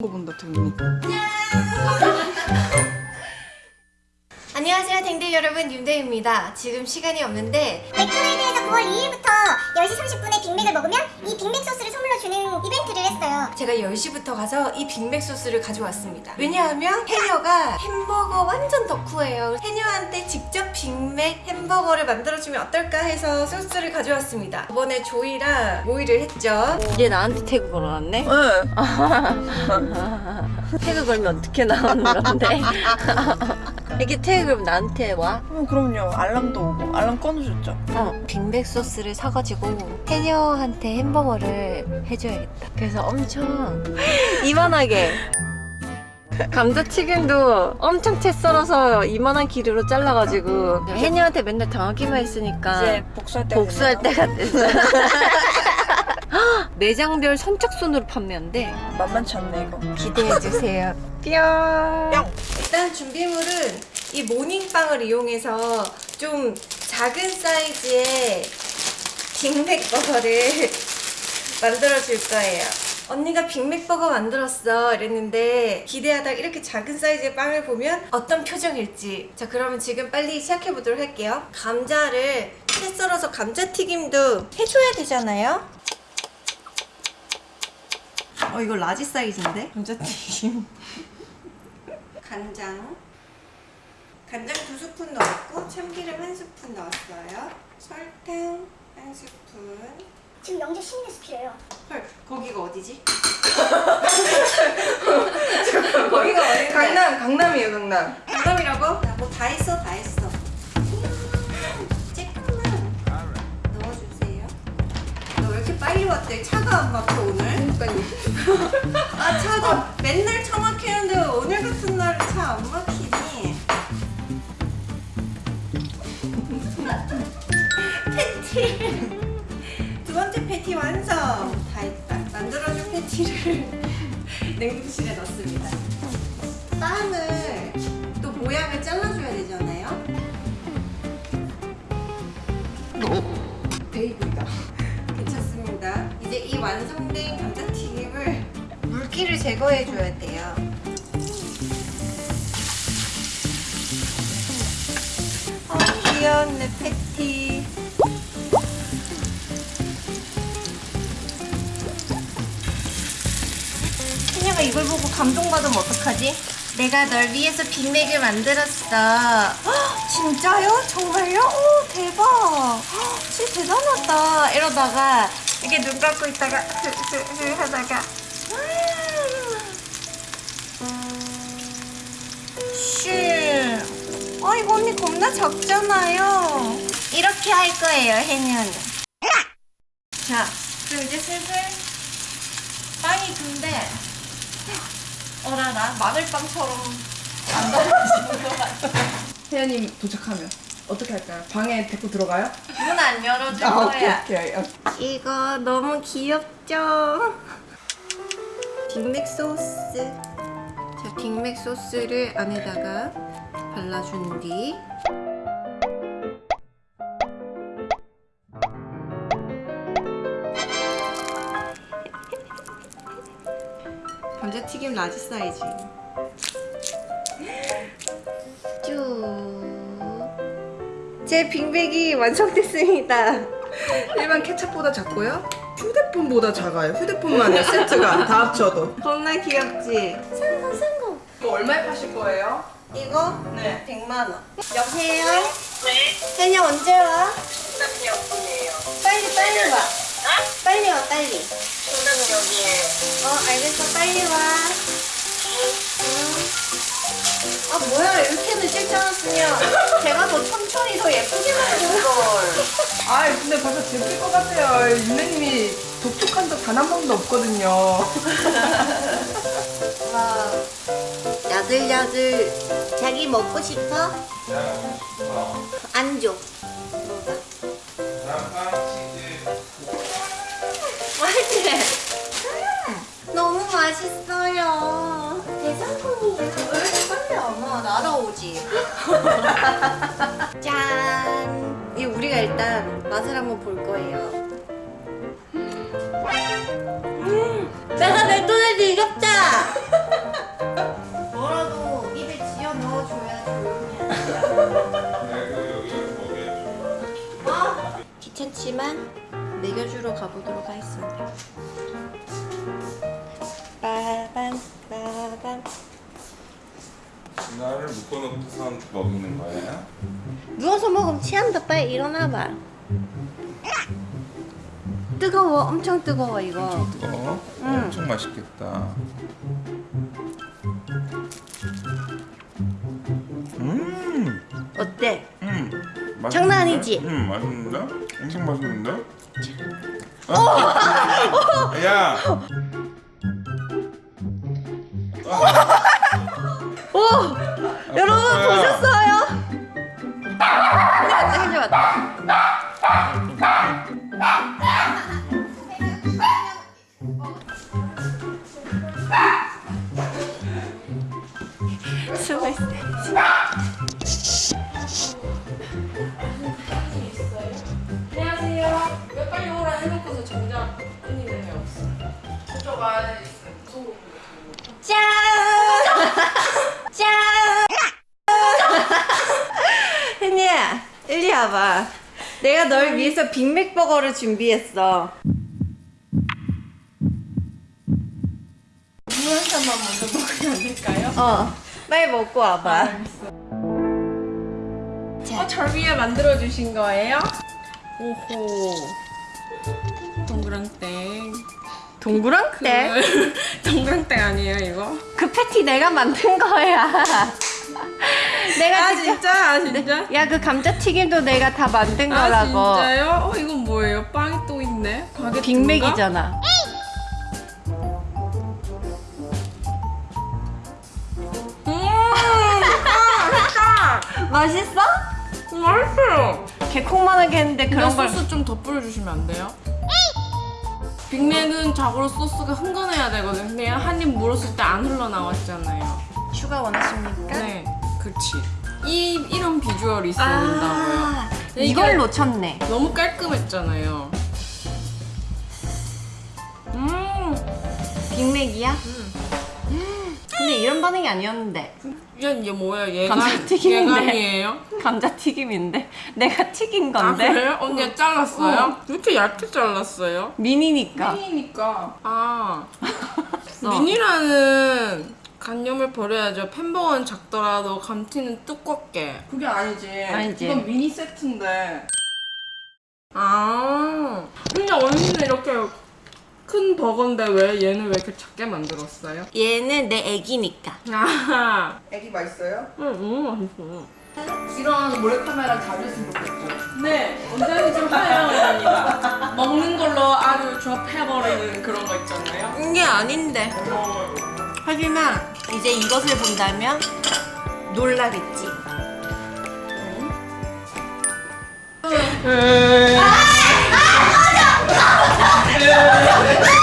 거 본다 등이 안녕하세요 댕들 여러분. 윤대입니다. 지금 시간이 없는데 맥도날드에서 9월 2일부터 10시 30분에 빅맥을 먹으면 이 빅맥 소스를 선물로 주는 이벤트를 했어요. 제가 10시부터 가서 이 빅맥 소스를 가져왔습니다. 왜냐하면 해녀가 햄버거 완전 덕후예요. 해녀한테 직접 빅맥 햄버거를 만들어주면 어떨까 해서 소스를 가져왔습니다. 이번에 조이랑 모의를 했죠. 얘 나한테 태그 걸어놨네? 응 태그 걸면 어떻게 나오는 건데? 이게 태그 걸면 나한테 와? 어, 그럼요. 알람도 오고. 알람 꺼놓으셨죠? 어 빅맥 소스를 사가지고 해녀한테 햄버거를 해줘야겠다. 그래서 엄청 이만하게. 감자튀김도 엄청 채 썰어서 이만한 길이로 잘라가지고. 해녀한테 맨날 당하기만 했으니까 이제 복수할 때가 복수할. 때가 됐어 매장별 선착순으로 판매한대. 만만치 않네 이거. 기대해주세요. 뿅 뿅! 일단 준비물은 이 모닝빵을 이용해서 좀 작은 사이즈의 빅맥 버거를 만들어 줄 거예요. 언니가 빅맥 버거 만들었어 이랬는데 기대하다가 이렇게 작은 사이즈의 빵을 보면 어떤 표정일지. 자 그러면 지금 빨리 시작해 보도록 할게요. 감자를 채 썰어서 감자튀김도 해줘야 되잖아요. 어 이거 large 사이즈인데? 감자튀김 간장 간장 두 스푼 넣었고 참기름 한 스푼 넣었어요 설탕 한 스푼 지금 영재 신입 skill이에요. 헐 거기가 어디지? 거기가 어딘데? 강남 강남이에요 강남 강남이라고? 뭐다 했어 다 했어 빨리 왔대? 차가 안 막혀 오늘? 그러니까요 아 차도 맨날 차 막히는데 오늘 같은 날은 차 안 막히니 패티 두 번째 패티 완성 다 했다 만들어준 패티를 냉동 이 완성된 감자튀김을 물기를 제거해 줘야 돼요. 어, 귀여운 내 패티. 그녀가 이걸 보고 감동받으면 어떡하지? 내가 널 위해서 빅맥을 만들었어. 헉, 진짜요? 정말요? 오, 대박. 헉, 진짜 대단하다. 이러다가 이렇게 눈 감고 있다가 흐흐흐 하다가 슈. 아 이거 언니 겁나 작잖아요. 이렇게 할 거예요, 해녀는. 자, 그럼 이제 슬슬 빵이 군데 어라라 마늘빵처럼 안 떨어지는 것 같아. 혜연님 도착하면 어떻게 할까요? 방에 데리고 들어가요? 문 안 열어줄 아 오케이 거야. 오케이 오케이. 이거 너무 귀엽죠? 빅맥 소스. 자, 빅맥 소스를 안에다가 발라준 뒤. 감자튀김 large 사이즈. 제 빅맥이 완성됐습니다. 일반 케찹보다 작고요 휴대폰보다 작아요 휴대폰만의 세트가 다 합쳐도 겁나 귀엽지? 성공 성공. 이거 얼마에 파실 거예요? 이거 네 100만 원. 여보세요? 네. 혜녀 언제 와? 빨리 빨리 와. 빨리 와 빨리. 어 알겠어 빨리 와. 응. 아 뭐야 이렇게는 찍 지 않았으면 제가 더 천천히 더 예쁘게 만든 걸. 아 근데 벌써 들킬 것 같아요 윤혜님이 독특한 적 단 한 번도 없거든요 와 야들야들 자기 먹고 싶어? 안 줘. 먹어. 맛있지? 음, 너무 맛있어요. 날아오지. 짠. 이 우리가 일단 맛을 한번 볼 거예요. 내가 맥도날드 이겼다. 뭐라도 입에 지어 넣어줘야 조용히 아, 귀찮지만 먹여주러 가보도록 하겠습니다. 빠밤 빠밤 나를 묶어놓고서 먹이는 거야? 누워서 먹으면 취한다 빨리 일어나봐 뜨거워 엄청 뜨거워 이거 엄청 뜨거워? 엄청 맛있겠다. 음, 어때? 음, 맛있는데? 장난 아니지? 음, 맛있는데? 엄청 맛있는데? 아, 야, 오! 여러분 아빠야. 보셨어요? 근데 맞지? 수고했어요 안녕하세요. 왜 빨리 오라 해놓고서 정작 언니는 왜 없어? 저쪽 안에 있어요. 무서운 짠! 짠! 혜니야, 일리 와봐. 내가 널 위해서 빅맥 버거를 준비했어. 물 한 잔만 먼저 먹으면 안 될까요? 어, 빨리 먹고 와봐. 어, 절 위해 만들어주신 거예요? 오호. 동그랑땡. 동그랑땡? 동그랑땡 아니에요, 이거? 그 패티 내가 만든 거야. 내가 아, 진짜. 아, 진짜? 야, 그 감자튀김도 내가 다 만든 아, 거라고. 진짜요? 어, 이건 뭐예요? 빵이 또 있네? 바게트인가? 빅맥이잖아. 음! 맛있어? 맛있어요. 개콩만하게 했는데 그런 걸. 소스 좀 더 뿌려주시면 안 돼요? 빅맥은 자고로 소스가 흥건해야 되거든요. 근데 한입 물었을 때 안 흘러나왔잖아요. 추가 원하십니까? 네, 그치. 이, 이런 비주얼이 있어야 된다고요. 아, 근데 이걸 놓쳤네. 너무 깔끔했잖아요. 음, 빅맥이야? 음. 근데 이런 반응이 아니었는데. 얘, 얘 뭐야? 예감, 감자튀김인데. 감자튀김인데 내가 튀긴 아, 건데 그래요? 언니가 잘랐어요? 왜 이렇게 얇게 잘랐어요? 미니니까 미니니까. 아, 어. 미니라는 간념을 버려야죠. 햄버거는 작더라도 감튀는 두껍게. 그게 아니지. 아니지. 이건 미니 세트인데. 아, 근데 언니는 이렇게 큰 버거인데 왜 얘는 왜 이렇게 작게 만들었어요? 얘는 내 애기니까 아, 애기 맛있어요? 응, 너무 맛있어. 이런 몰래카메라 자주 했으면 좋겠죠. 네, 언제든지 환영합니다. 먹는 걸로 아주 조합해버리는 그런 거 있잖아요. 이게 아닌데 하지만 이제 이것을 본다면 놀라겠지 응. 아! 아! 꺼져! 꺼져! 꺼져!